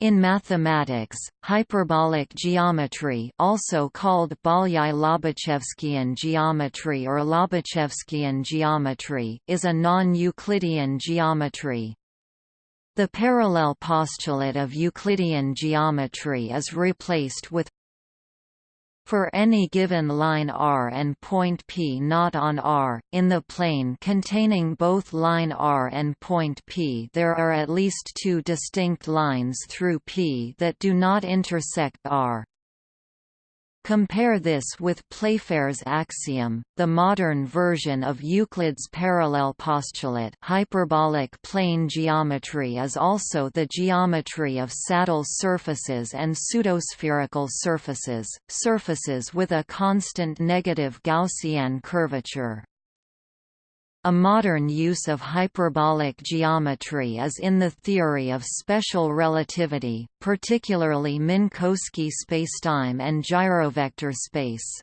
In mathematics, hyperbolic geometry also called Bolyai-Lobachevskian geometry or Lobachevskian geometry is a non-Euclidean geometry. The parallel postulate of Euclidean geometry is replaced with for any given line R and point P not on R, in the plane containing both line R and point P there are at least two distinct lines through P that do not intersect R. Compare this with Playfair's axiom, the modern version of Euclid's parallel postulate hyperbolic plane geometry is also the geometry of saddle surfaces and pseudospherical surfaces, surfaces with a constant negative Gaussian curvature. A modern use of hyperbolic geometry is in the theory of special relativity, particularly Minkowski spacetime and gyrovector space.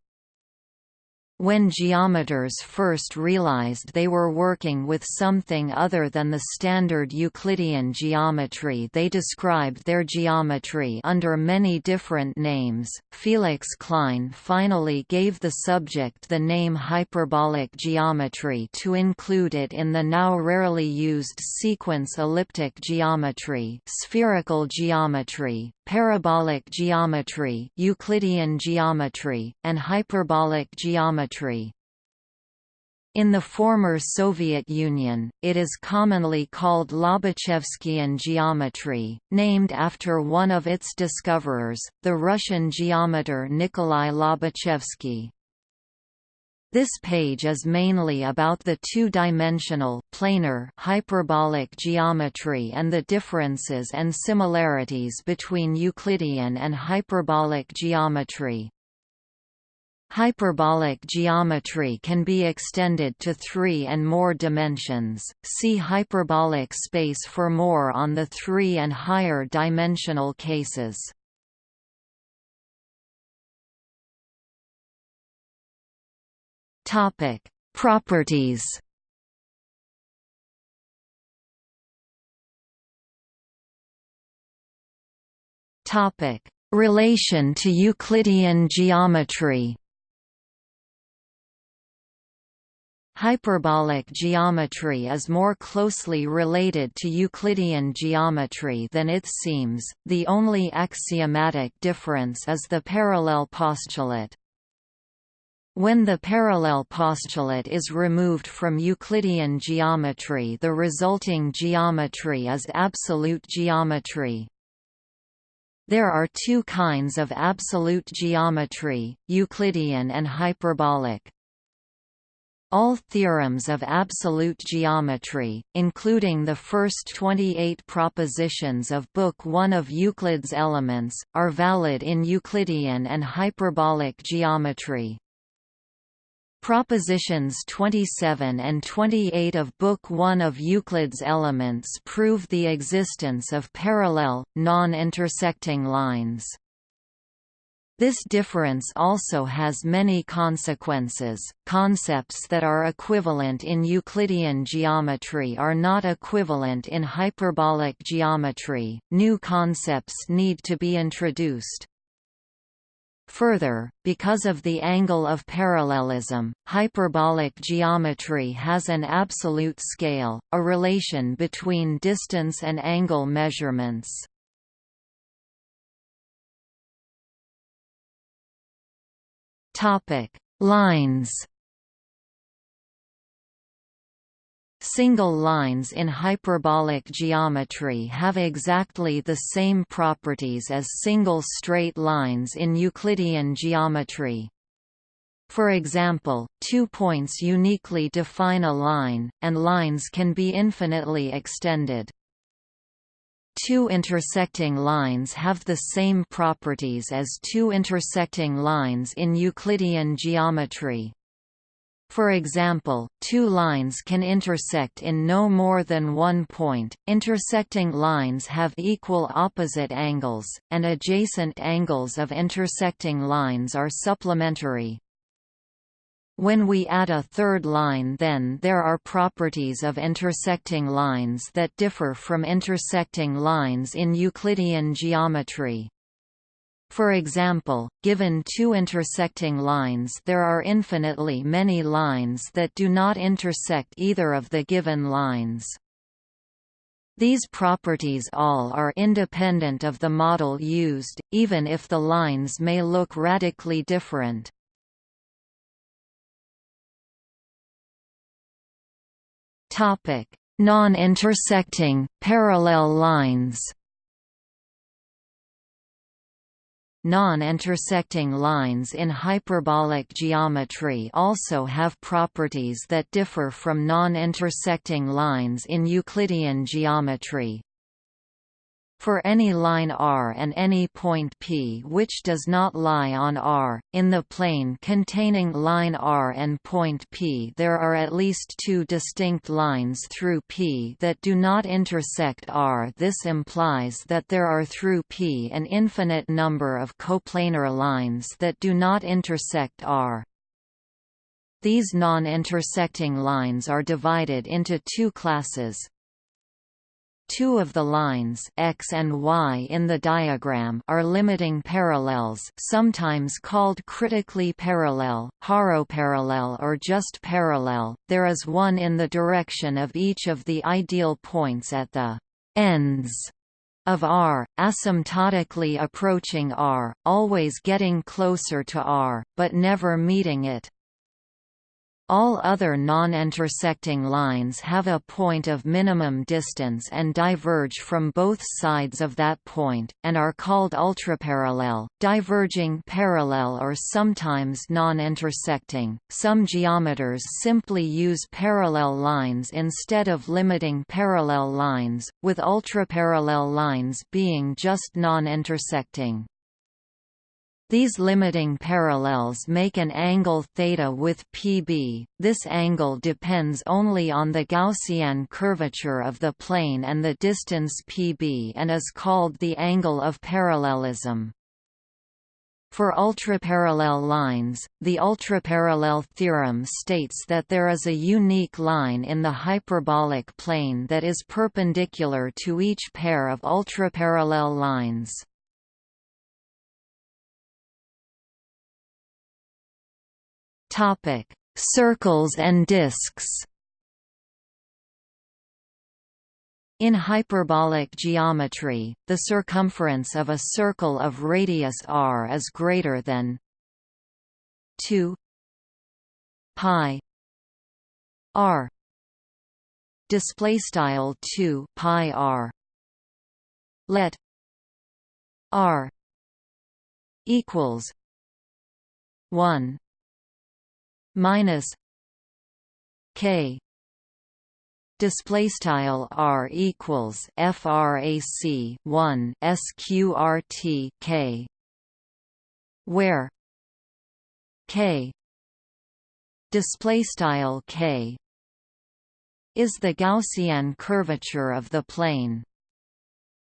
When geometers first realized they were working with something other than the standard Euclidean geometry they described their geometry under many different names. Felix Klein finally gave the subject the name hyperbolic geometry to include it in the now rarely used sequence elliptic geometry, spherical geometry, parabolic geometry, Euclidean geometry, and hyperbolic geometry. In the former Soviet Union, it is commonly called Lobachevskian geometry, named after one of its discoverers, the Russian geometer Nikolai Lobachevsky. This page is mainly about the two-dimensional planar hyperbolic geometry and the differences and similarities between Euclidean and hyperbolic geometry. Hyperbolic geometry can be extended to three and more dimensions. See hyperbolic space for more on the three and higher dimensional cases. Topic: Properties. Topic: Relation to Euclidean geometry. Hyperbolic geometry is more closely related to Euclidean geometry than it seems, the only axiomatic difference is the parallel postulate. When the parallel postulate is removed from Euclidean geometry the resulting geometry is absolute geometry. There are two kinds of absolute geometry, Euclidean and hyperbolic. All theorems of absolute geometry, including the first 28 propositions of Book 1 of Euclid's Elements, are valid in Euclidean and hyperbolic geometry. Propositions 27 and 28 of Book 1 of Euclid's Elements prove the existence of parallel, non-intersecting lines. This difference also has many consequences. Concepts that are equivalent in Euclidean geometry are not equivalent in hyperbolic geometry. New concepts need to be introduced. Further, because of the angle of parallelism, hyperbolic geometry has an absolute scale, a relation between distance and angle measurements. Lines Single lines in hyperbolic geometry have exactly the same properties as single straight lines in Euclidean geometry. For example, two points uniquely define a line, and lines can be infinitely extended. Two intersecting lines have the same properties as two intersecting lines in Euclidean geometry. For example, two lines can intersect in no more than one point. Intersecting lines have equal opposite angles, and adjacent angles of intersecting lines are supplementary. When we add a third line then there are properties of intersecting lines that differ from intersecting lines in Euclidean geometry. For example, given two intersecting lines there are infinitely many lines that do not intersect either of the given lines. These properties all are independent of the model used, even if the lines may look radically different. Non-intersecting parallel lines. Non-intersecting lines in hyperbolic geometry also have properties that differ from non-intersecting lines in Euclidean geometry. For any line R and any point P which does not lie on R, in the plane containing line R and point P there are at least two distinct lines through P that do not intersect R. This implies that there are through P an infinite number of coplanar lines that do not intersect R. These non-intersecting lines are divided into two classes, Two of the lines x and y in the diagram are limiting parallels sometimes called critically parallel, horoparallel or just parallel, there is one in the direction of each of the ideal points at the ends of R, asymptotically approaching R, always getting closer to R, but never meeting it. All other non-intersecting lines have a point of minimum distance and diverge from both sides of that point, and are called ultraparallel, diverging parallel or sometimes non-intersecting. Some geometers simply use parallel lines instead of limiting parallel lines, with ultraparallel lines being just non-intersecting. These limiting parallels make an angle θ with Pb. This angle depends only on the Gaussian curvature of the plane and the distance Pb and is called the angle of parallelism. For ultraparallel lines, the ultraparallel theorem states that there is a unique line in the hyperbolic plane that is perpendicular to each pair of ultraparallel lines. Topic: Circles and disks. In hyperbolic geometry, the circumference of a circle of radius r is greater than 2 pi r display style 2 pi r let r equals 1 minus k. Display style r equals frac 1 sqrt k. Where k. Display style k. Is the gaussian curvature of the plane.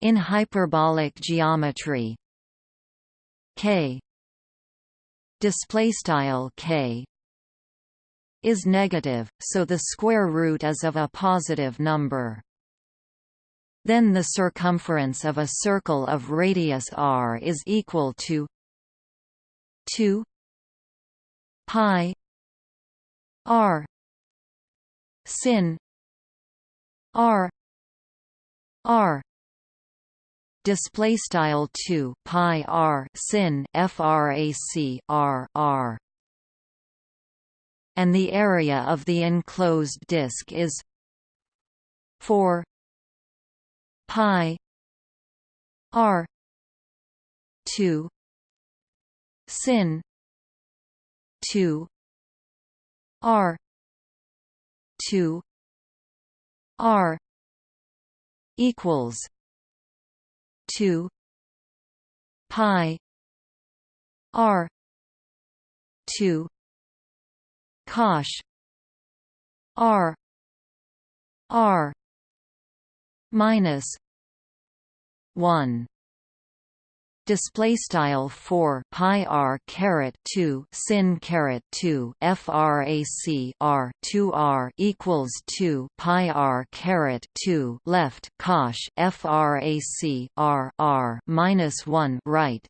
In hyperbolic geometry k. Display style k is negative, so the square root is of a positive number. Then the circumference of a circle of radius r is equal to 2 pi r sin r r display style 2 pi r sin frac r r and the area of the enclosed disk is 4 pi r 2 sin 2 r 2 r equals 2 pi r 2 cosh r. R. Minus 1 display style 4 pi r caret 2 sin caret 2 frac r 2 r equals 2 pi r caret 2 left cosh frac r r minus 1 right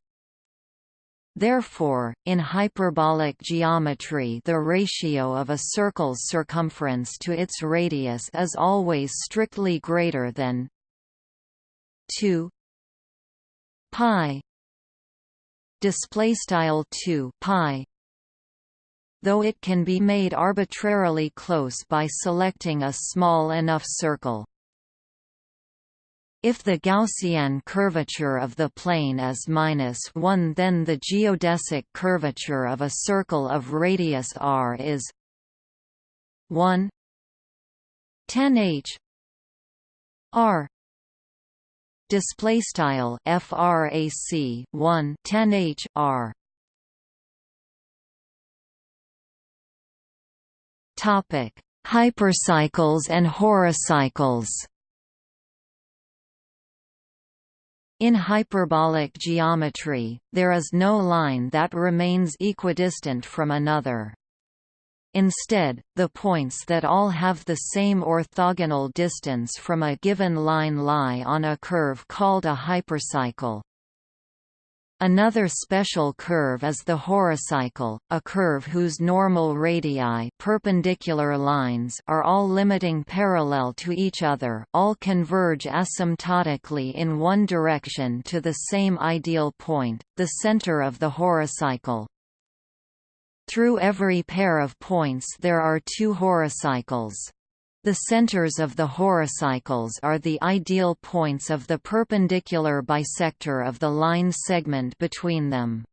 Therefore, in hyperbolic geometry the ratio of a circle's circumference to its radius is always strictly greater than 2 pi. Display style 2 pi. Though it can be made arbitrarily close by selecting a small enough circle if the Gaussian curvature of the plane is minus 1 then the geodesic curvature of a circle of radius r is 1 10 h r display style frac 1 10 h r topic hypercycles and horocycles In hyperbolic geometry, there is no line that remains equidistant from another. Instead, the points that all have the same orthogonal distance from a given line lie on a curve called a hypercycle. Another special curve is the horocycle, a curve whose normal radii perpendicular lines are all limiting parallel to each other all converge asymptotically in one direction to the same ideal point, the center of the horocycle. Through every pair of points there are two horocycles. The centers of the horocycles are the ideal points of the perpendicular bisector of the line segment between them.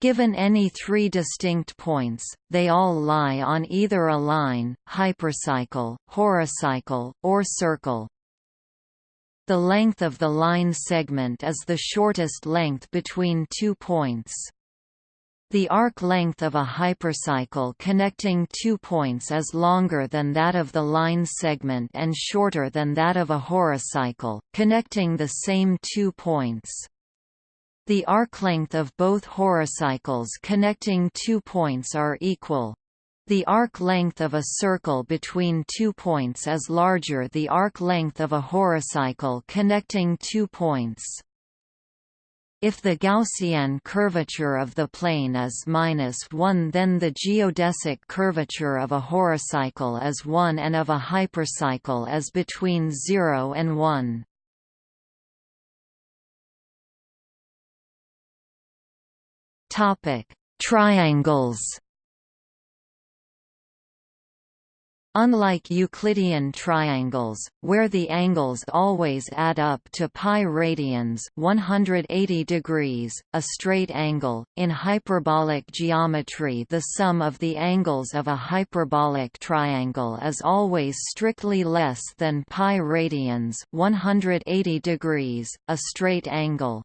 Given any three distinct points, they all lie on either a line, hypercycle, horocycle, or circle. The length of the line segment is the shortest length between two points. The arc length of a hypercycle connecting two points is longer than that of the line segment and shorter than that of a horocycle, connecting the same two points. The arc length of both horocycles connecting two points are equal. The arc length of a circle between two points is larger the arc length of a horocycle connecting two points. If the Gaussian curvature of the plane is minus 1 then the geodesic curvature of a horocycle is 1 and of a hypercycle is between 0 and 1. Triangles Unlike Euclidean triangles, where the angles always add up to pi radians 180 degrees, a straight angle, in hyperbolic geometry the sum of the angles of a hyperbolic triangle is always strictly less than pi radians 180 degrees, a straight angle.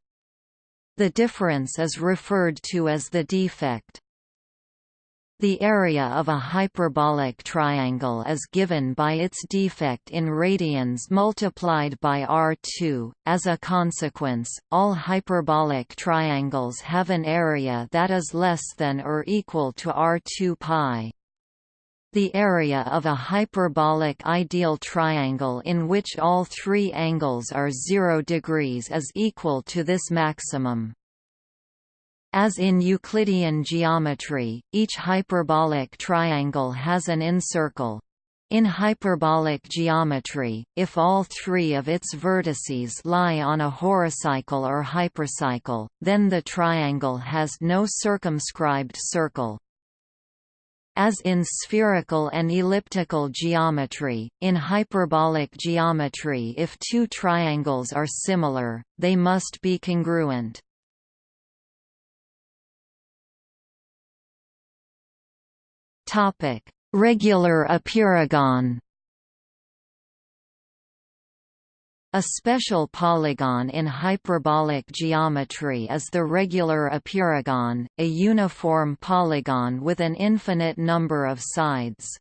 The difference is referred to as the defect. The area of a hyperbolic triangle is given by its defect in radians multiplied by r2. As a consequence, all hyperbolic triangles have an area that is less than or equal to r2 pi. The area of a hyperbolic ideal triangle in which all three angles are 0 degrees is equal to this maximum. As in Euclidean geometry, each hyperbolic triangle has an incircle. In hyperbolic geometry, if all three of its vertices lie on a horocycle or hypercycle, then the triangle has no circumscribed circle. As in spherical and elliptical geometry, in hyperbolic geometry if two triangles are similar, they must be congruent. Topic: Regular epeirogon. A special polygon in hyperbolic geometry is the regular epeirogon, a uniform polygon with an infinite number of sides.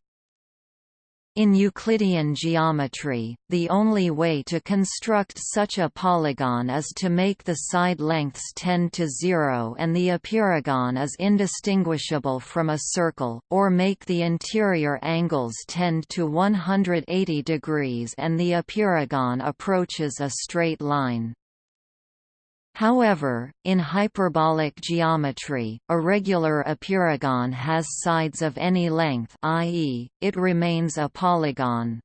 In Euclidean geometry, the only way to construct such a polygon is to make the side lengths tend to zero and the epeirogon is indistinguishable from a circle, or make the interior angles tend to 180 degrees and the epeirogon approaches a straight line. However, in hyperbolic geometry, a regular epeirogon has sides of any length i.e., it remains a polygon.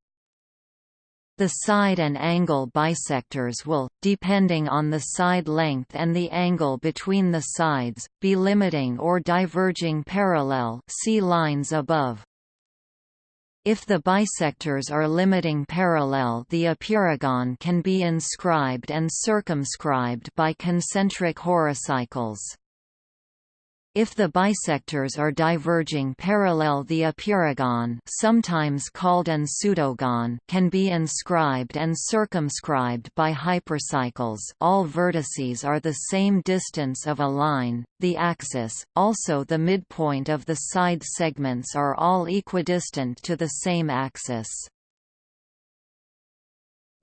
The side and angle bisectors will, depending on the side length and the angle between the sides, be limiting or diverging parallel see lines above. If the bisectors are limiting parallel the epeirogon can be inscribed and circumscribed by concentric horocycles. If the bisectors are diverging parallel the epeirogon sometimes called an pseudogon can be inscribed and circumscribed by hypercycles all vertices are the same distance of a line, the axis, also the midpoint of the side segments are all equidistant to the same axis.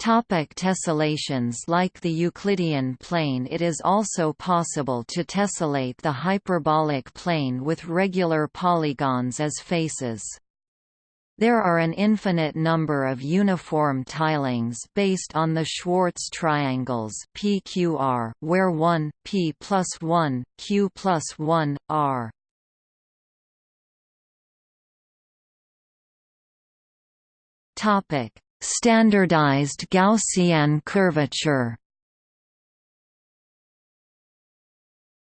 Topic tessellations Like the Euclidean plane it is also possible to tessellate the hyperbolic plane with regular polygons as faces. There are an infinite number of uniform tilings based on the Schwarz triangles PQR, where 1, P plus 1, Q plus 1, R. Topic Standardized Gaussian curvature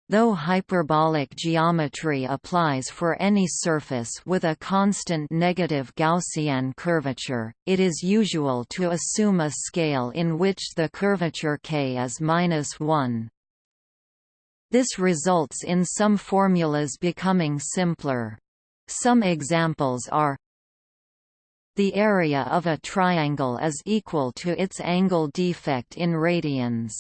Though hyperbolic geometry applies for any surface with a constant negative Gaussian curvature, it is usual to assume a scale in which the curvature k is minus 1. This results in some formulas becoming simpler. Some examples are the area of a triangle is equal to its angle defect in radians.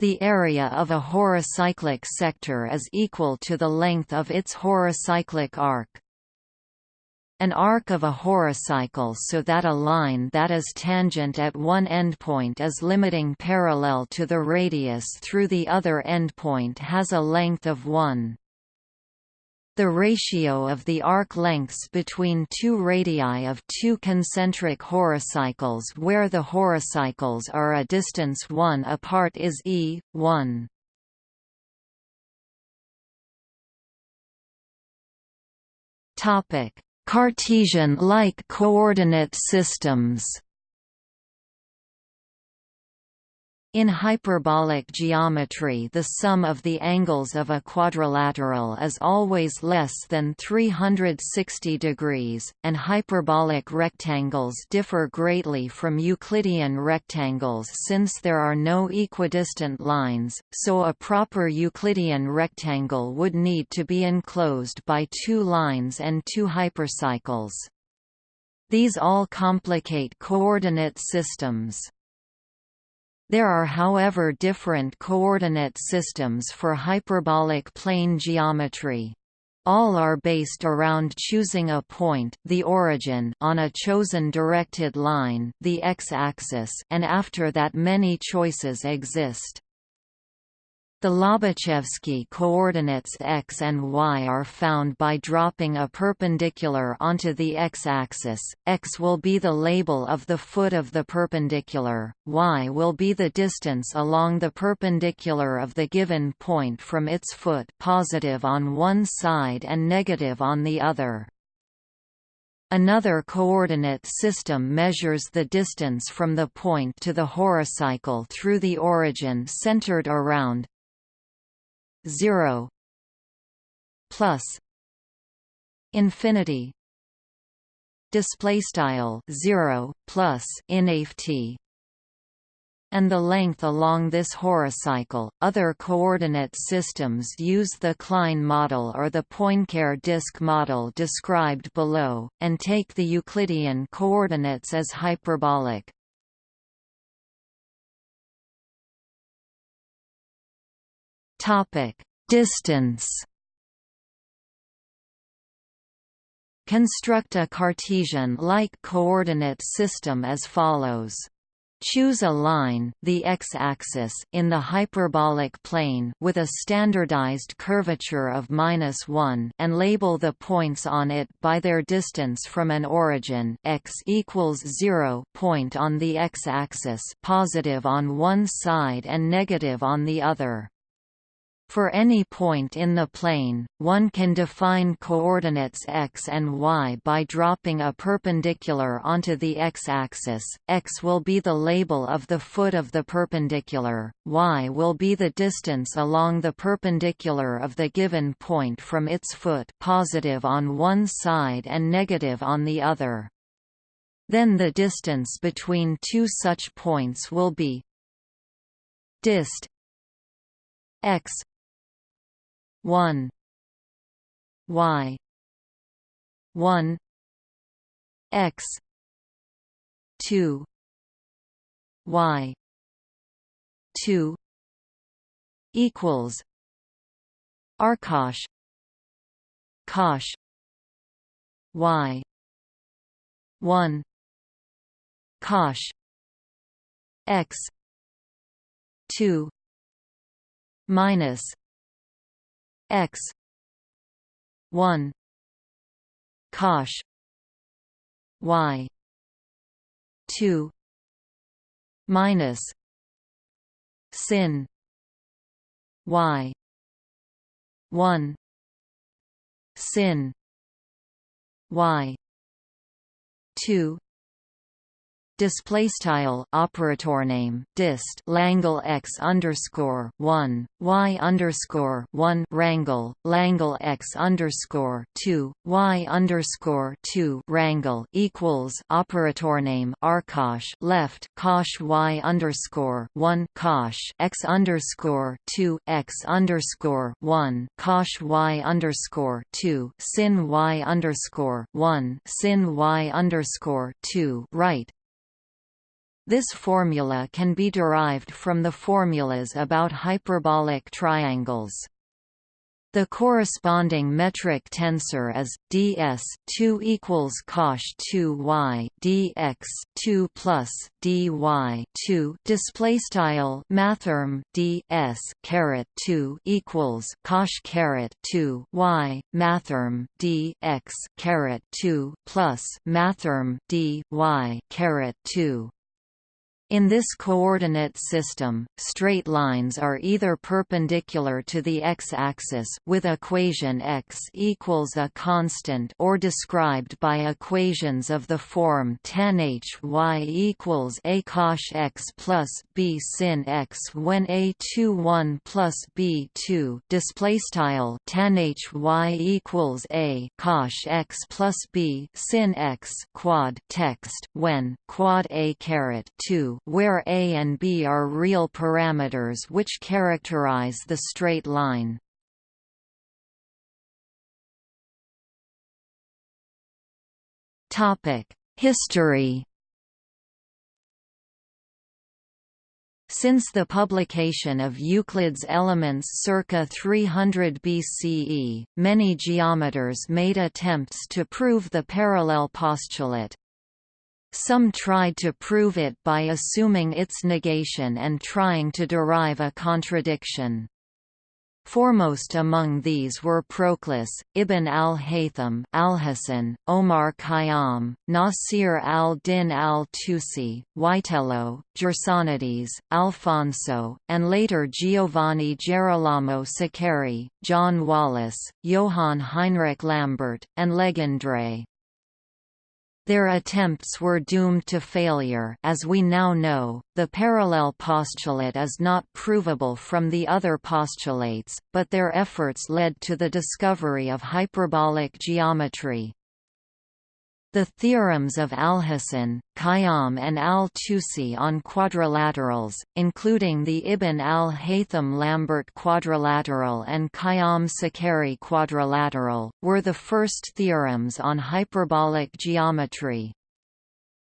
The area of a horocyclic sector is equal to the length of its horocyclic arc. An arc of a horocycle so that a line that is tangent at one endpoint is limiting parallel to the radius through the other endpoint has a length of 1. The ratio of the arc lengths between two radii of two concentric horocycles where the horocycles are a distance 1 apart is e, 1. Cartesian-like coordinate systems In hyperbolic geometry the sum of the angles of a quadrilateral is always less than 360 degrees, and hyperbolic rectangles differ greatly from Euclidean rectangles since there are no equidistant lines, so a proper Euclidean rectangle would need to be enclosed by two lines and two hypercycles. These all complicate coordinate systems. There are however different coordinate systems for hyperbolic plane geometry. All are based around choosing a point the origin on a chosen directed line the x-axis and after that many choices exist. The Lobachevsky coordinates x and y are found by dropping a perpendicular onto the x-axis, x will be the label of the foot of the perpendicular, y will be the distance along the perpendicular of the given point from its foot positive on one side and negative on the other. Another coordinate system measures the distance from the point to the horocycle through the origin centered around 0 plus infinity display style 0 plus inft and the length along this horocycle. Other coordinate systems use the Klein model or the Poincare disk model described below, and take the Euclidean coordinates as hyperbolic. Topic: Distance. Construct a Cartesian-like coordinate system as follows. Choose a line the x-axis in the hyperbolic plane with a standardized curvature of minus 1 and label the points on it by their distance from an origin x equals 0 point on the x-axis positive on one side and negative on the other. For any point in the plane, one can define coordinates x and y by dropping a perpendicular onto the x-axis, x will be the label of the foot of the perpendicular, y will be the distance along the perpendicular of the given point from its foot positive on one side and negative on the other. Then the distance between two such points will be dist x 1 y 1 x 2 y 2 equals arcosh cosh y 1 cosh x 2 minus x. 1 cosh y. 2 minus. Sin. Y. 1 sin. Y. 2 display style operator name dist Langle x underscore one y underscore one Rangle Langle x underscore two y underscore two Rangle equals operator name arcosh left cosh y underscore one cosh x underscore two x underscore one cosh y underscore two sin y underscore one sin y underscore two right this formula can be derived from the formulas about hyperbolic triangles. The corresponding metric tensor is ds 2 equals cosh 2 y dx 2 plus dy 2 display style mathrm ds caret 2 equals cosh caret 2 y mathrm dx caret 2 plus mathrm dy caret 2 in this coordinate system, straight lines are either perpendicular to the x-axis with equation x equals a constant or described by equations of the form tan h y equals a cosh x plus b sin x when a 2 1 plus b 2 display style tan h y equals a cosh x plus b sin x quad text when quad a caret 2 where a and b are real parameters which characterize the straight line. History Since the publication of Euclid's Elements circa 300 BCE, many geometers made attempts to prove the parallel postulate. Some tried to prove it by assuming its negation and trying to derive a contradiction. Foremost among these were Proclus, Ibn al-Haytham, Alhazen, Omar Khayyam, Nasir al-Din al-Tusi, Witello, Gersonides, Alfonso, and later Giovanni Gerolamo Saccheri, John Wallis, Johann Heinrich Lambert, and Legendre. Their attempts were doomed to failure as we now know, the parallel postulate is not provable from the other postulates, but their efforts led to the discovery of hyperbolic geometry. The theorems of Alhazen, Khayyam and al-Tusi on quadrilaterals, including the Ibn al-Haytham-Lambert quadrilateral and Khayyam-Saccheri quadrilateral, were the first theorems on hyperbolic geometry.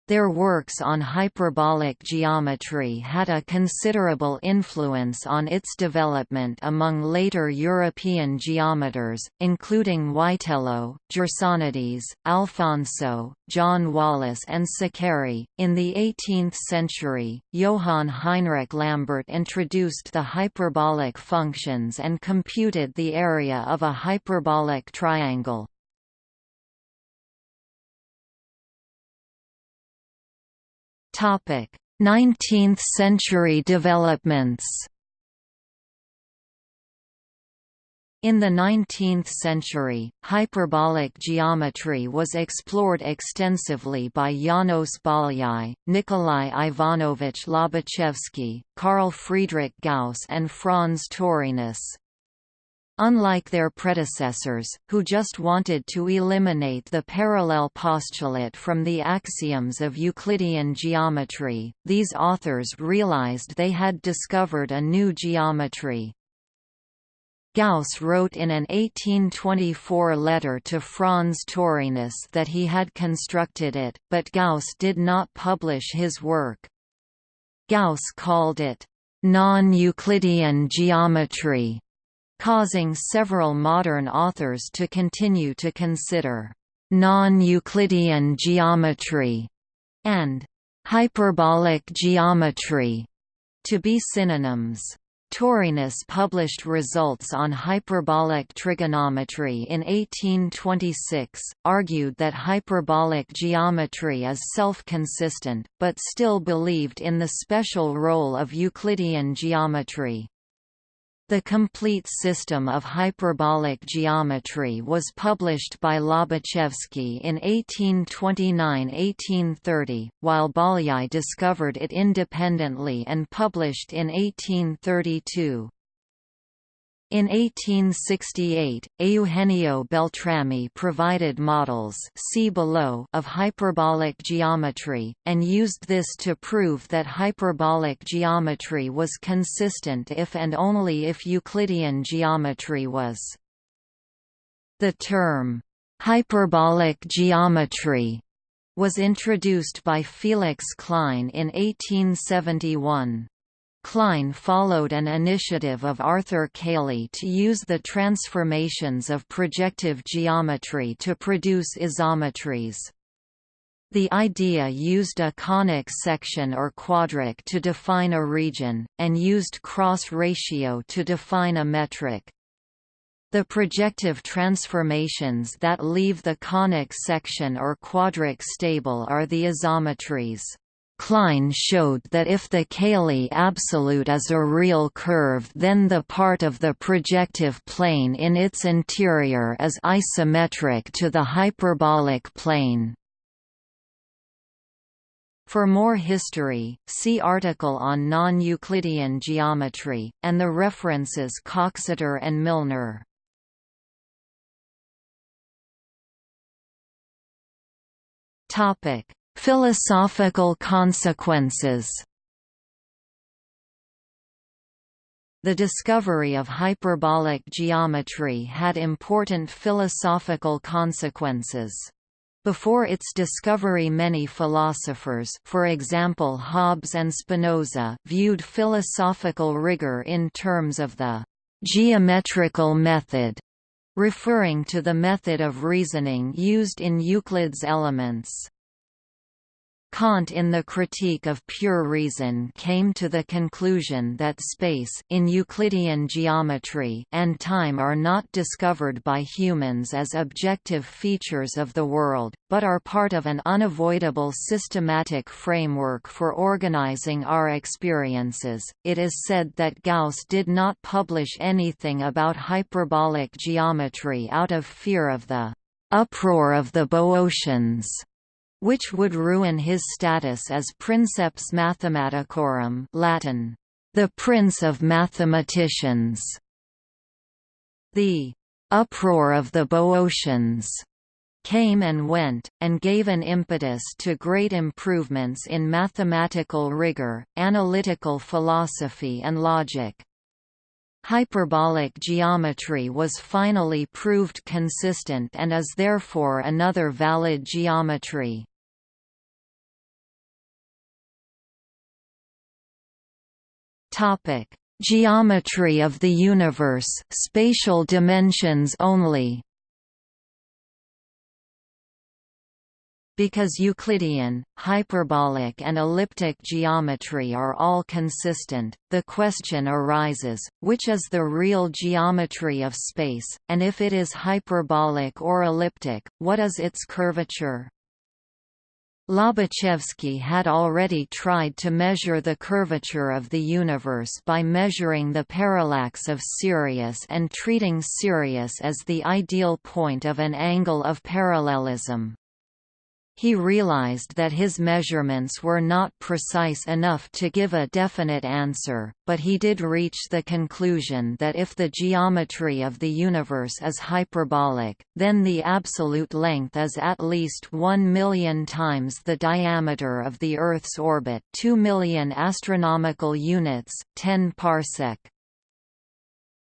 Their works on hyperbolic geometry had a considerable influence on its development among later European geometers, including Witello, Gersonides, Alfonso, John Wallis, and Saccheri. In the 18th century, Johann Heinrich Lambert introduced the hyperbolic functions and computed the area of a hyperbolic triangle. Topic: 19th century developments. In the 19th century, hyperbolic geometry was explored extensively by János Bolyai, Nikolai Ivanovich Lobachevsky, Carl Friedrich Gauss and Franz Taurinus. Unlike their predecessors, who just wanted to eliminate the parallel postulate from the axioms of Euclidean geometry, these authors realized they had discovered a new geometry. Gauss wrote in an 1824 letter to Franz Taurinus that he had constructed it, but Gauss did not publish his work. Gauss called it, "...non-Euclidean geometry", causing several modern authors to continue to consider non-Euclidean geometry and hyperbolic geometry to be synonyms. Taurinus published results on hyperbolic trigonometry in 1826, argued that hyperbolic geometry is self-consistent, but still believed in the special role of Euclidean geometry. The complete system of hyperbolic geometry was published by Lobachevsky in 1829–1830, while Bolyai discovered it independently and published in 1832. In 1868, Eugenio Beltrami provided models see below of hyperbolic geometry, and used this to prove that hyperbolic geometry was consistent if and only if Euclidean geometry was. The term, hyperbolic geometry, was introduced by Felix Klein in 1871. Klein followed an initiative of Arthur Cayley to use the transformations of projective geometry to produce isometries. The idea used a conic section or quadric to define a region, and used cross ratio to define a metric. The projective transformations that leave the conic section or quadric stable are the isometries. Klein showed that if the Cayley absolute is a real curve then the part of the projective plane in its interior is isometric to the hyperbolic plane. For more history, see article on non-Euclidean geometry, and the references Coxeter and Milnor. Topic Philosophical consequences The discovery of hyperbolic geometry had important philosophical consequences. Before its discovery many philosophers for example Hobbes and Spinoza viewed philosophical rigor in terms of the «geometrical method», referring to the method of reasoning used in Euclid's Elements. Kant in the Critique of Pure Reason came to the conclusion that space in Euclidean geometry and time are not discovered by humans as objective features of the world, but are part of an unavoidable systematic framework for organizing our experiences. It is said that Gauss did not publish anything about hyperbolic geometry out of fear of the uproar of the Boeotians which would ruin his status as princeps mathematicorum Latin, the prince of mathematicians. The uproar of the Boeotians came and went, and gave an impetus to great improvements in mathematical rigor, analytical philosophy and logic. Hyperbolic geometry was finally proved consistent and is therefore another valid geometry. Topic: Geometry of the universe, spatial dimensions only. Because Euclidean, hyperbolic and elliptic geometry are all consistent, the question arises, which is the real geometry of space, and if it is hyperbolic or elliptic, what is its curvature? Lobachevsky had already tried to measure the curvature of the universe by measuring the parallax of Sirius and treating Sirius as the ideal point of an angle of parallelism. He realized that his measurements were not precise enough to give a definite answer, but he did reach the conclusion that if the geometry of the universe is hyperbolic, then the absolute length is at least 1 million times the diameter of the Earth's orbit 2 million astronomical units 10 parsec.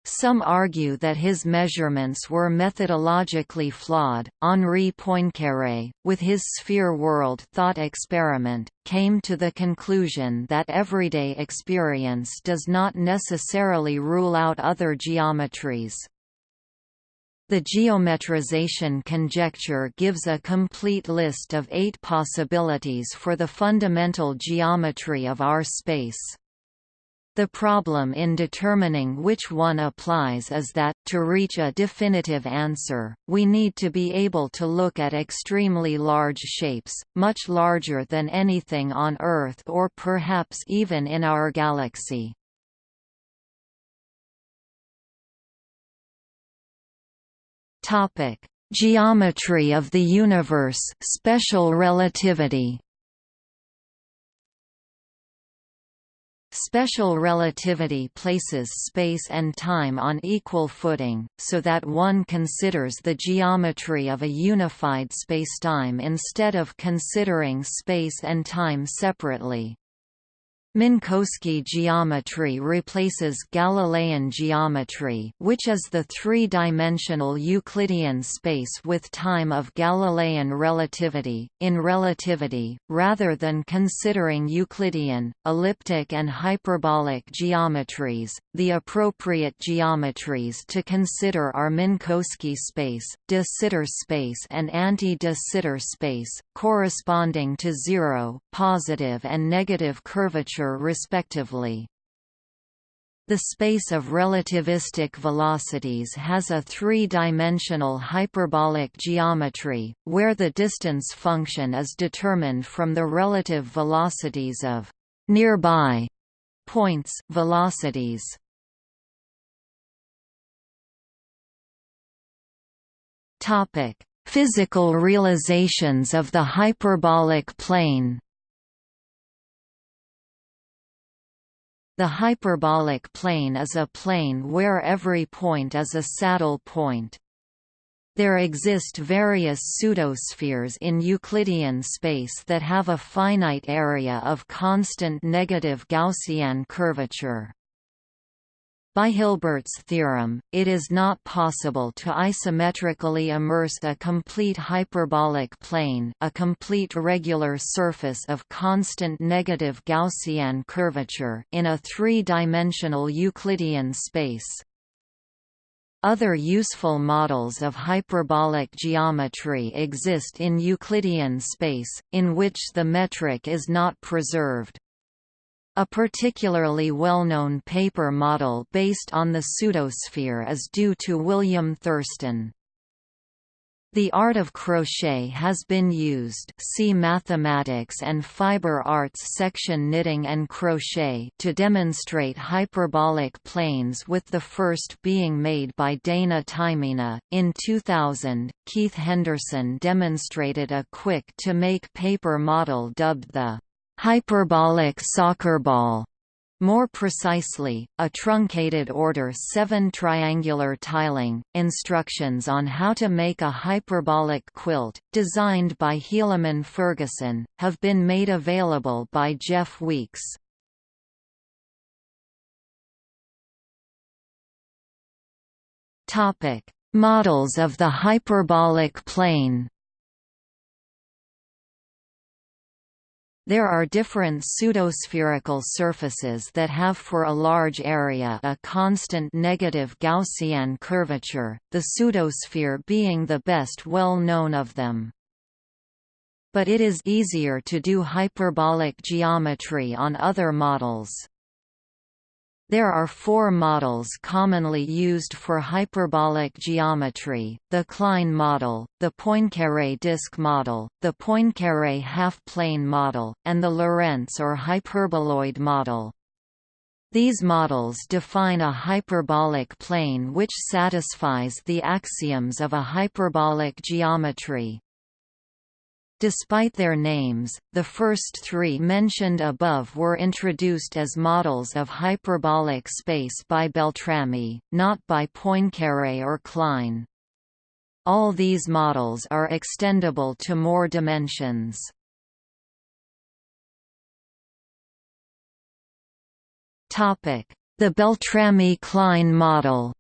Some argue that his measurements were methodologically flawed. Henri Poincaré, with his sphere world thought experiment, came to the conclusion that everyday experience does not necessarily rule out other geometries. The geometrization conjecture gives a complete list of eight possibilities for the fundamental geometry of our space. The problem in determining which one applies is that, to reach a definitive answer, we need to be able to look at extremely large shapes, much larger than anything on Earth or perhaps even in our galaxy. Geometry of the universe special relativity Special relativity places space and time on equal footing, so that one considers the geometry of a unified spacetime instead of considering space and time separately. Minkowski geometry replaces Galilean geometry which is the three-dimensional Euclidean space with time of Galilean relativity. In relativity, rather than considering Euclidean, elliptic and hyperbolic geometries, the appropriate geometries to consider are Minkowski space, de Sitter space and anti-de Sitter space, corresponding to zero, positive and negative curvature respectively. The space of relativistic velocities has a three-dimensional hyperbolic geometry, where the distance function is determined from the relative velocities of nearby points velocities. Physical realizations of the hyperbolic plane. The hyperbolic plane is a plane where every point is a saddle point. There exist various pseudospheres in Euclidean space that have a finite area of constant negative Gaussian curvature. By Hilbert's theorem, it is not possible to isometrically immerse a complete hyperbolic plane a complete regular surface of constant negative Gaussian curvature in a three-dimensional Euclidean space. Other useful models of hyperbolic geometry exist in Euclidean space, in which the metric is not preserved. A particularly well-known paper model based on the pseudosphere is due to William Thurston. The art of crochet has been used see Mathematics and Fiber Arts section Knitting and crochet to demonstrate hyperbolic planes with the first being made by Daina Taimiņa. In 2000, Keith Henderson demonstrated a quick-to-make paper model dubbed the hyperbolic soccer ball. More precisely, a truncated order 7 triangular tiling. Instructions on how to make a hyperbolic quilt, designed by Helaman Ferguson, have been made available by Jeff Weeks. Models of the hyperbolic plane. There are different pseudospherical surfaces that have for a large area a constant negative Gaussian curvature, the pseudosphere being the best well known of them. But it is easier to do hyperbolic geometry on other models. There are four models commonly used for hyperbolic geometry, the Klein model, the Poincaré disk model, the Poincaré half-plane model, and the Lorentz or hyperboloid model. These models define a hyperbolic plane which satisfies the axioms of a hyperbolic geometry. Despite their names, the first three mentioned above were introduced as models of hyperbolic space by Beltrami, not by Poincaré or Klein. All these models are extendable to more dimensions. The Beltrami-Klein model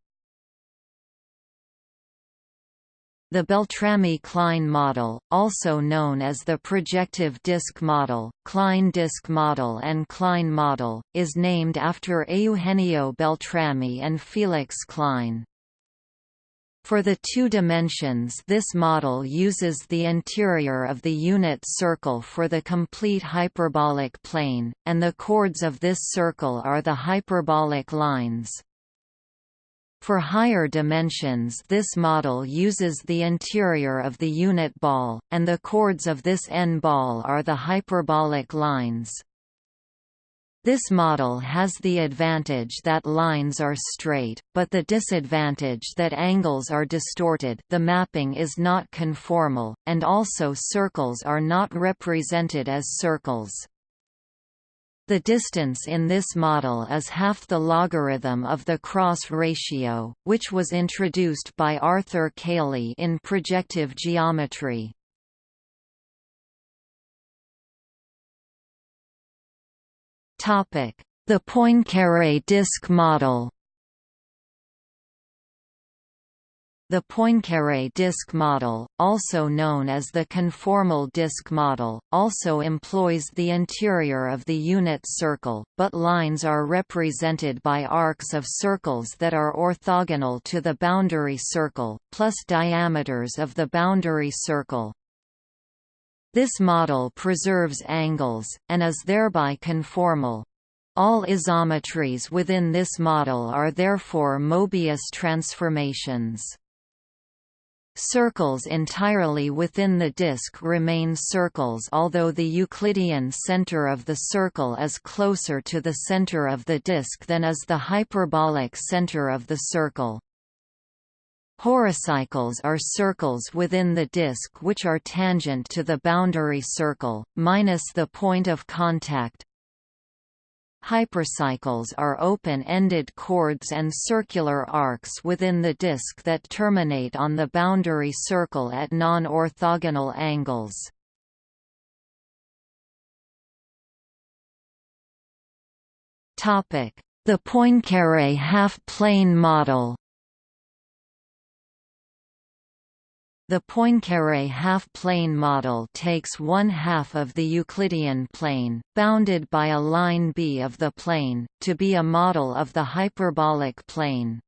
The Beltrami-Klein model, also known as the projective disk model, Klein disk model and Klein model, is named after Eugenio Beltrami and Felix Klein. For the two dimensions this model uses the interior of the unit circle for the complete hyperbolic plane, and the chords of this circle are the hyperbolic lines. For higher dimensions this model uses the interior of the unit ball, and the chords of this n-ball are the hyperbolic lines. This model has the advantage that lines are straight, but the disadvantage that angles are distorted the mapping is not conformal, and also circles are not represented as circles. The distance in this model is half the logarithm of the cross ratio, which was introduced by Arthur Cayley in projective geometry. The Poincaré disk model The Poincaré disk model, also known as the conformal disk model, also employs the interior of the unit circle, but lines are represented by arcs of circles that are orthogonal to the boundary circle, plus diameters of the boundary circle. This model preserves angles, and is thereby conformal. All isometries within this model are therefore Mobius transformations. Circles entirely within the disk remain circles although the Euclidean center of the circle is closer to the center of the disk than is the hyperbolic center of the circle. Horocycles are circles within the disk which are tangent to the boundary circle, minus the point of contact, Hypercycles are open-ended chords and circular arcs within the disk that terminate on the boundary circle at non-orthogonal angles. The Poincaré half-plane model The Poincaré half-plane model takes one half of the Euclidean plane, bounded by a line B of the plane, to be a model of the hyperbolic plane.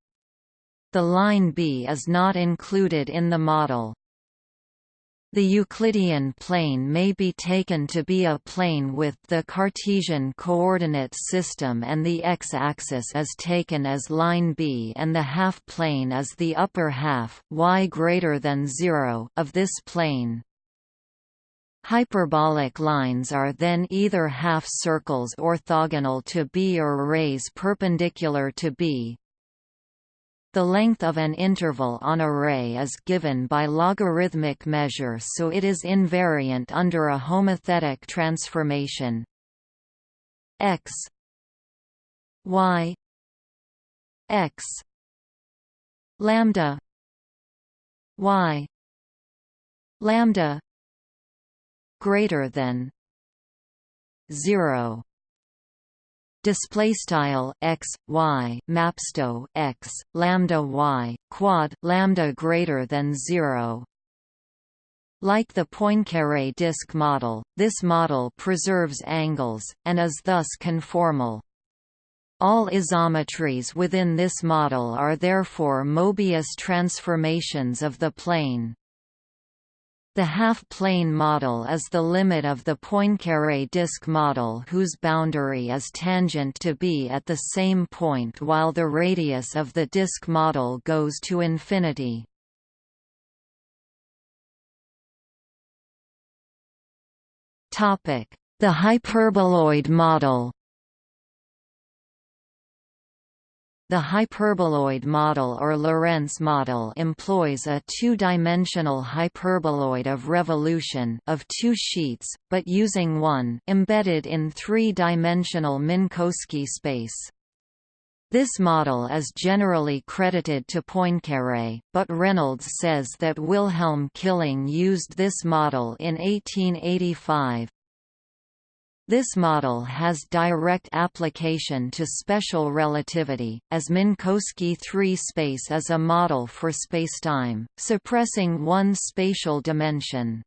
The line B is not included in the model. The Euclidean plane may be taken to be a plane with the Cartesian coordinate system and the x-axis is taken as line B and the half-plane as the upper half y greater than 0 of this plane. Hyperbolic lines are then either half circles orthogonal to B or rays perpendicular to B, the length of an interval on a ray is given by logarithmic measure so it is invariant under a homothetic transformation. X y x lambda y lambda greater than 0 display style x y mapsto x lambda y quad lambda greater than 0 Like the Poincaré disk model, this model preserves angles, and is thus conformal. All isometries within this model are therefore Mobius transformations of the plane. The half-plane model is the limit of the Poincaré disk model whose boundary is tangent to B at the same point while the radius of the disk model goes to infinity. The hyperboloid model The hyperboloid model or Lorentz model employs a two-dimensional hyperboloid of revolution of two sheets, but using one embedded in three-dimensional Minkowski space. This model is generally credited to Poincaré, but Reynolds says that Wilhelm Killing used this model in 1885. This model has direct application to special relativity, as Minkowski 3 space is a model for spacetime, suppressing one spatial dimension.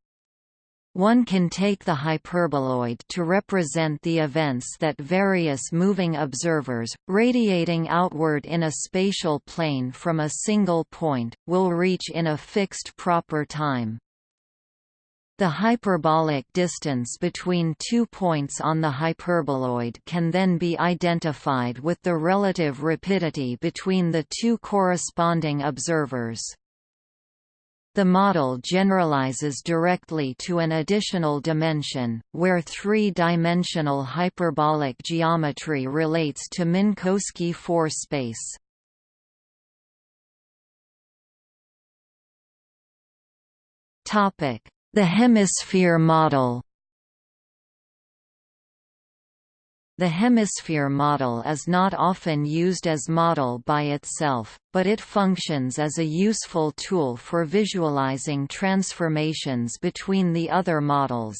One can take the hyperboloid to represent the events that various moving observers, radiating outward in a spatial plane from a single point, will reach in a fixed proper time. The hyperbolic distance between two points on the hyperboloid can then be identified with the relative rapidity between the two corresponding observers. The model generalizes directly to an additional dimension, where three-dimensional hyperbolic geometry relates to Minkowski 4 space. The hemisphere model The hemisphere model is not often used as model by itself, but it functions as a useful tool for visualizing transformations between the other models.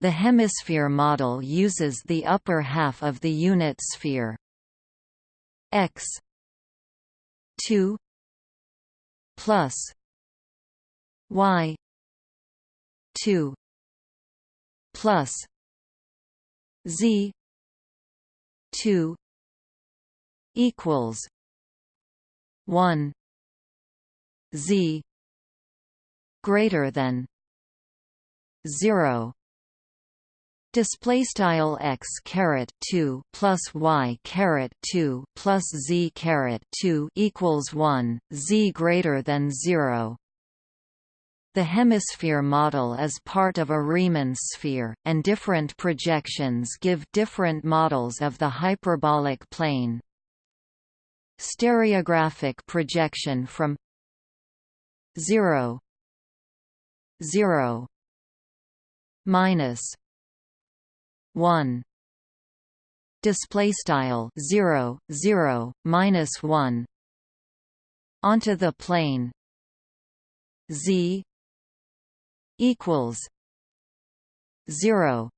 The hemisphere model uses the upper half of the unit sphere x 2 plus y. 2 plus. Z. two. Equals. one. Z. Greater than. zero. Display style x caret two plus y caret two plus z caret two equals one. Z greater than zero the hemisphere model is part of a Riemann sphere, and different projections give different models of the hyperbolic plane. Stereographic projection from 0 0 minus 1 display style 0 0 minus 1 onto the plane z equals zero.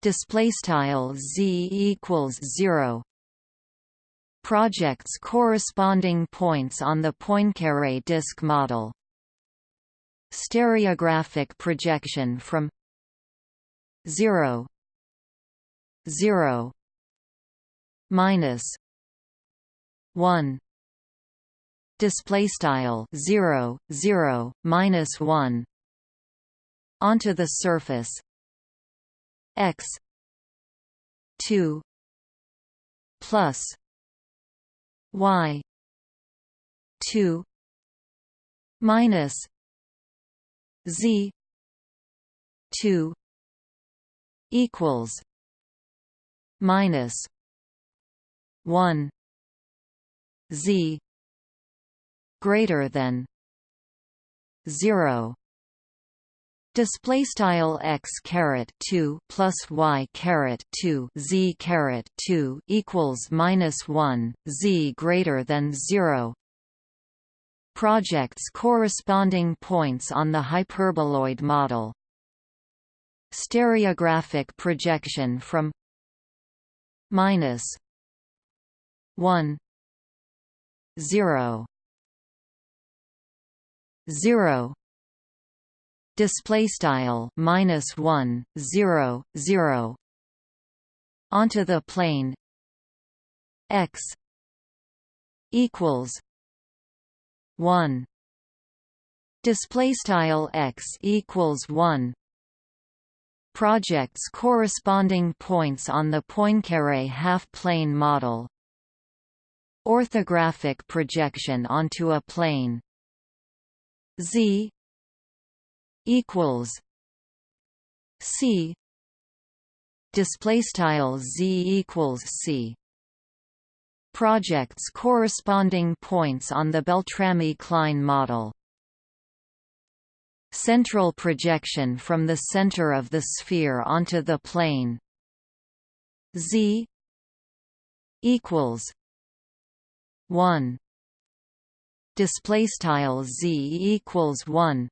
Display style z equals zero. Projects corresponding points on the Poincaré disk model. Stereographic projection from 0 0 minus 1 display style 0 0 minus 1 onto the surface. X 2 plus y 2 minus z 2 equals minus 1 z greater than 0 display style x caret 2 plus y caret 2 z caret 2 equals minus 1 z greater than 0 projects corresponding points on the hyperboloid model. Stereographic projection from minus 1 0 zero display style minus one zero zero. Onto the plane. X equals one. Display style x equals one. Projects corresponding points on the Poincaré half-plane model. Orthographic projection onto a plane. Z equals c. Display style z equals c. Projects corresponding points on the Beltrami-Klein model. Central projection from the center of the sphere onto the plane. Z equals 1 display style z equals 1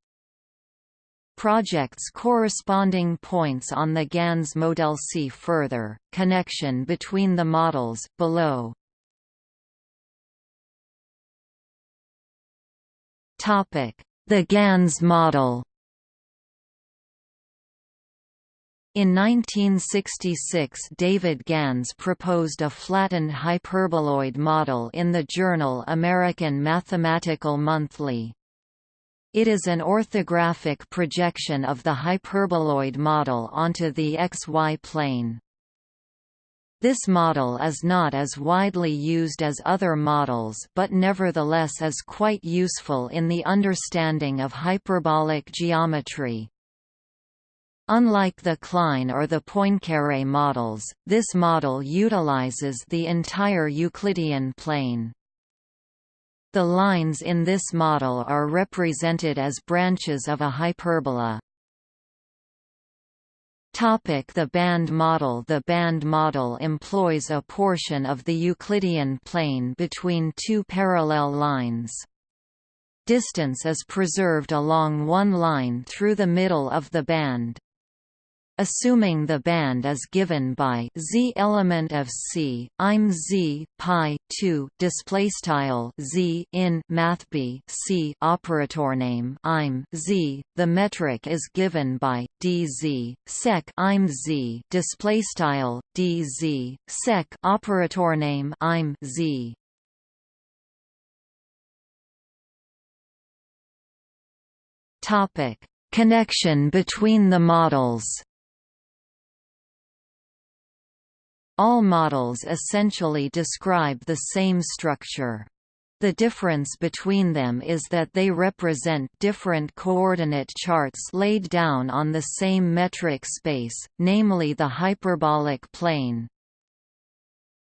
projects corresponding points on the GANS model see further connection between the models below the GANS model In 1966 David Gans proposed a flattened hyperboloid model in the journal American Mathematical Monthly. It is an orthographic projection of the hyperboloid model onto the xy plane. This model is not as widely used as other models but nevertheless is quite useful in the understanding of hyperbolic geometry. Unlike the Klein or the Poincaré models, this model utilizes the entire Euclidean plane. The lines in this model are represented as branches of a hyperbola. Topic the band model The band model employs a portion of the Euclidean plane between two parallel lines. Distance is preserved along one line through the middle of the band. Assuming the band is given by z element of C, I'm z pi 2 display style z in math b C operator name I'm z. The metric is given by dz sec I'm z display style dz sec operator name I'm z. Topic: Connection between the models. All models essentially describe the same structure. The difference between them is that they represent different coordinate charts laid down on the same metric space, namely the hyperbolic plane.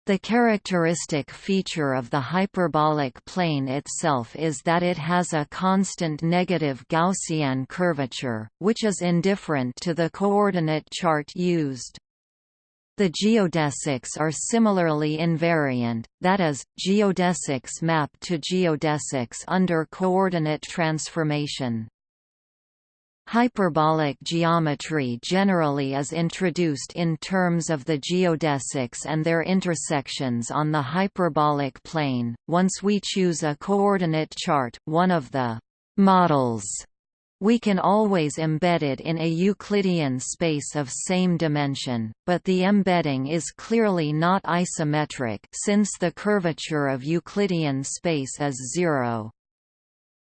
The characteristic feature of the hyperbolic plane itself is that it has a constant negative Gaussian curvature, which is indifferent to the coordinate chart used. The geodesics are similarly invariant, that is, geodesics map to geodesics under coordinate transformation. Hyperbolic geometry generally is introduced in terms of the geodesics and their intersections on the hyperbolic plane. Once we choose a coordinate chart, one of the models we can always embed it in a Euclidean space of same dimension, but the embedding is clearly not isometric since the curvature of Euclidean space is zero.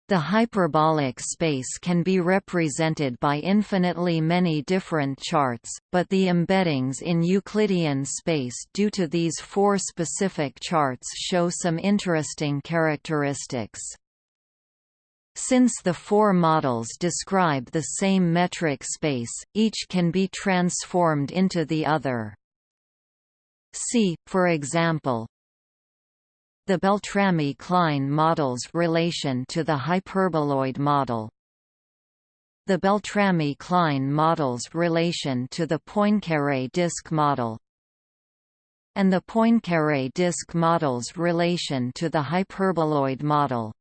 The hyperbolic space can be represented by infinitely many different charts, but the embeddings in Euclidean space due to these four specific charts show some interesting characteristics. Since the four models describe the same metric space, each can be transformed into the other. See, for example, the Beltrami-Klein model's relation to the hyperboloid model. The Beltrami-Klein model's relation to the Poincaré disk model and the Poincaré disk model's relation to the hyperboloid model.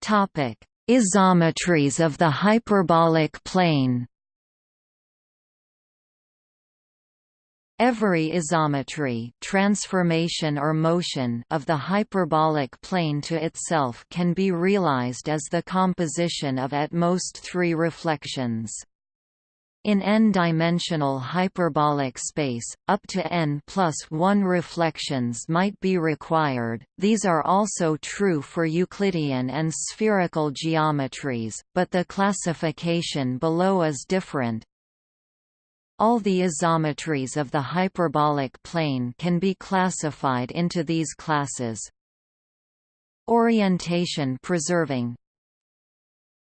Topic: Isometries of the hyperbolic plane. Every isometry transformation or motion of the hyperbolic plane to itself can be realized as the composition of at most three reflections. In n-dimensional hyperbolic space, up to n plus 1 reflections might be required, these are also true for Euclidean and spherical geometries, but the classification below is different, all the isometries of the hyperbolic plane can be classified into these classes. Orientation preserving.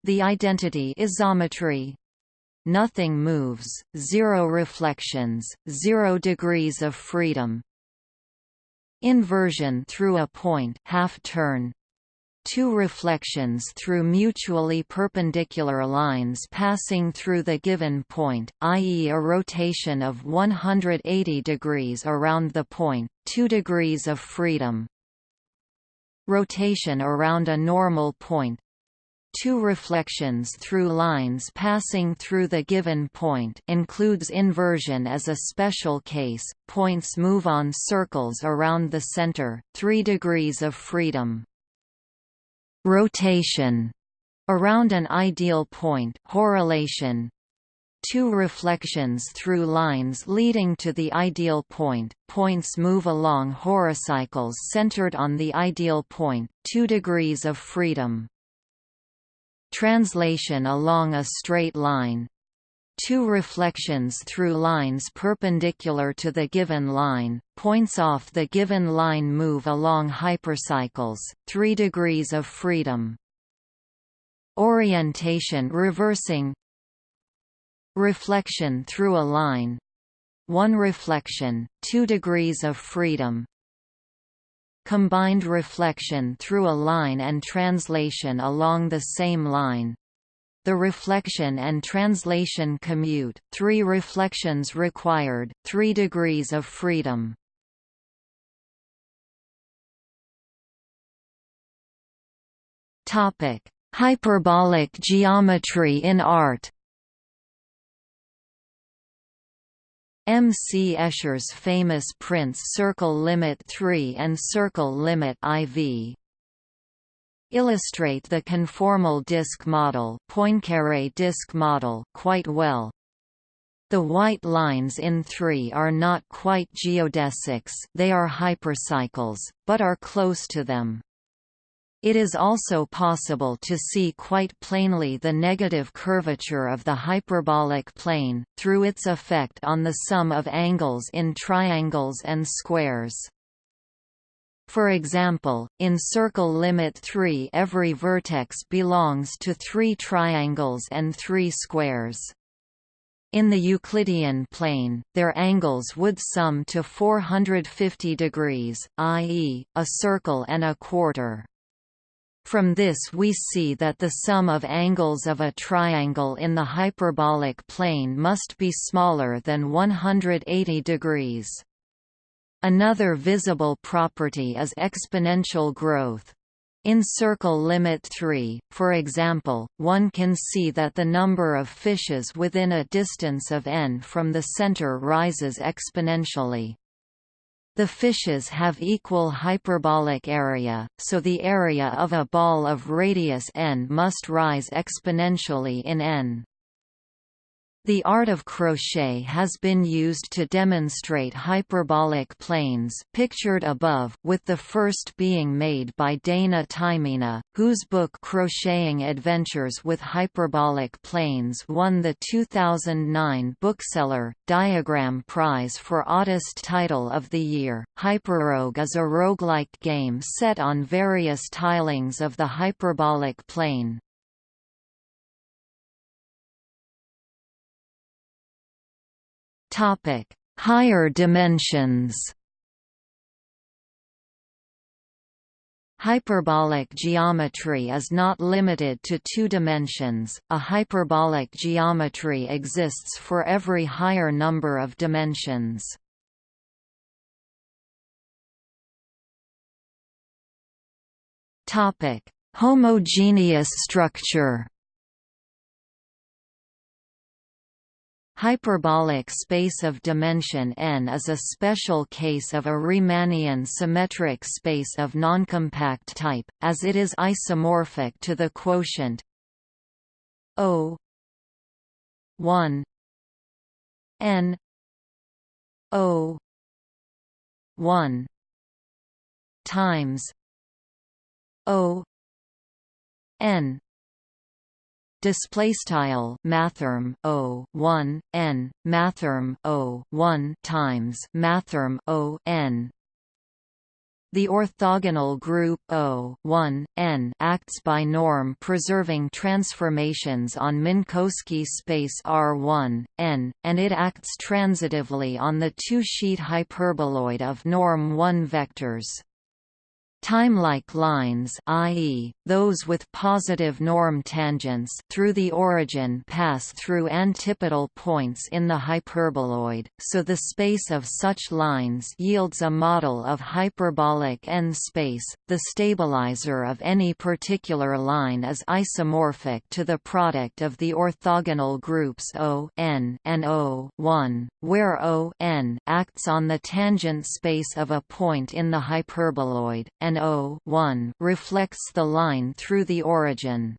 The identity isometry Nothing moves, zero reflections, zero degrees of freedom. Inversion through a point half turn, two reflections through mutually perpendicular lines passing through the given point, i.e. a rotation of 180 degrees around the point, 2 degrees of freedom. Rotation around a normal point, two reflections through lines passing through the given point includes inversion as a special case, points move on circles around the center, 3 degrees of freedom. Rotation. Around an ideal point. Horolation two reflections through lines leading to the ideal point. Points move along horocycles centered on the ideal point. 2 degrees of freedom translation along a straight line. Two reflections through lines perpendicular to the given line, points off the given line move along hypercycles, 3 degrees of freedom. Orientation reversing. Reflection through a line. 1 reflection, 2 degrees of freedom Combined reflection through a line and translation along the same line the reflection and translation commute, three reflections required, three degrees of freedom. Hyperbolic geometry in art M. C. Escher's famous prints Circle Limit 3 and Circle Limit IV illustrate the conformal disk model, Poincaré disk model quite well. The white lines in 3 are not quite geodesics they are hypercycles, but are close to them. It is also possible to see quite plainly the negative curvature of the hyperbolic plane, through its effect on the sum of angles in triangles and squares. For example, in circle limit 3 every vertex belongs to three triangles and three squares. In the Euclidean plane, their angles would sum to 450 degrees, i.e., a circle and a quarter. From this we see that the sum of angles of a triangle in the hyperbolic plane must be smaller than 180 degrees. Another visible property is exponential growth. In circle limit 3, for example, one can see that the number of fishes within a distance of n from the center rises exponentially. The fishes have equal hyperbolic area, so the area of a ball of radius n must rise exponentially in n. The art of crochet has been used to demonstrate hyperbolic planes pictured above, with the first being made by Daina Taimiņa, whose book Crocheting Adventures with Hyperbolic Planes won the 2009 Bookseller, Diagram Prize for Oddest Title of the Year. Hyperrogue is a roguelike game set on various tilings of the hyperbolic plane. Topic: Higher dimensions. Hyperbolic geometry is not limited to two dimensions, a hyperbolic geometry exists for every higher number of dimensions. Topic Homogeneous structure Hyperbolic space of dimension n is a special case of a Riemannian symmetric space of noncompact type, as it is isomorphic to the quotient O 1 n O 1 times O n display style mathrm o 1 n mathrm o 1 times mathrm o n the orthogonal group O 1, n acts by norm preserving transformations on Minkowski space R1, n, and it acts transitively on the two-sheet hyperboloid of norm 1 vectors. Timelike lines i.e., those with positive norm tangents through the origin pass through antipodal points in the hyperboloid, so the space of such lines yields a model of hyperbolic n-space. The stabilizer of any particular line is isomorphic to the product of the orthogonal groups O n and O 1, where O n acts on the tangent space of a point in the hyperboloid, and and O reflects the line through the origin.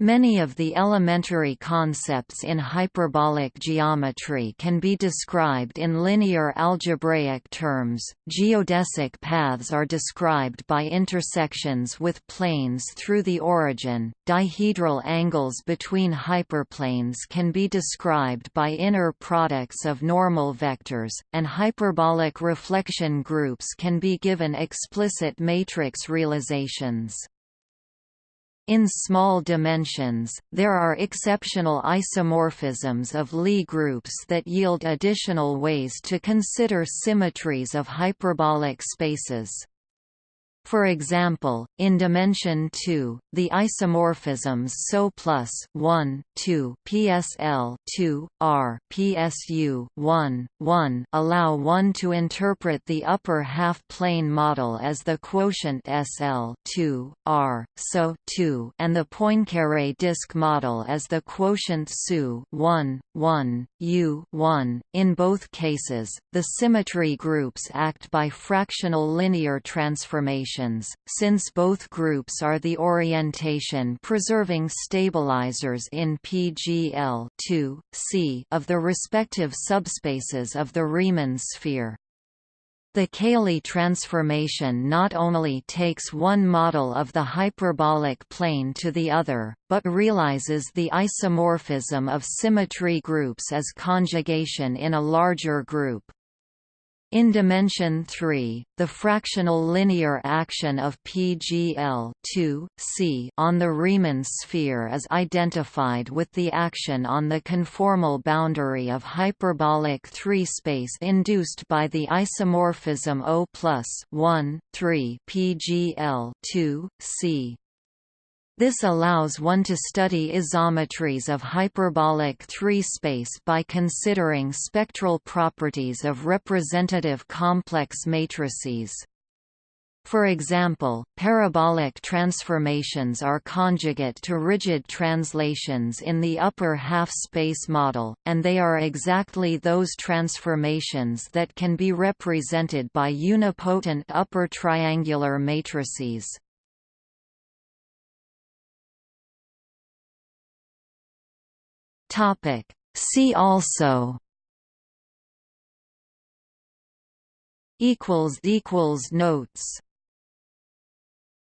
Many of the elementary concepts in hyperbolic geometry can be described in linear algebraic terms. Geodesic paths are described by intersections with planes through the origin. Dihedral angles between hyperplanes can be described by inner products of normal vectors, and hyperbolic reflection groups can be given explicit matrix realizations. In small dimensions, there are exceptional isomorphisms of Lie groups that yield additional ways to consider symmetries of hyperbolic spaces. For example, in dimension 2, the isomorphisms SO plus 1, 2 PSL 2, R PSU 1, 1 allow one to interpret the upper half-plane model as the quotient SL 2, R, SO 2 and the Poincaré disk model as the quotient SU 1, 1, U 1. In both cases, the symmetry groups act by fractional linear transformation since both groups are the orientation-preserving stabilizers in PGL C of the respective subspaces of the Riemann sphere. The Cayley transformation not only takes one model of the hyperbolic plane to the other, but realizes the isomorphism of symmetry groups as conjugation in a larger group. In dimension 3, the fractional linear action of PGL 2, C on the Riemann sphere is identified with the action on the conformal boundary of hyperbolic 3 space induced by the isomorphism O plus 1, 3 PGL 2, C. This allows one to study isometries of hyperbolic 3-space by considering spectral properties of representative complex matrices. For example, parabolic transformations are conjugate to rigid translations in the upper half-space model, and they are exactly those transformations that can be represented by unipotent upper triangular matrices. Topic. See also equals equals notes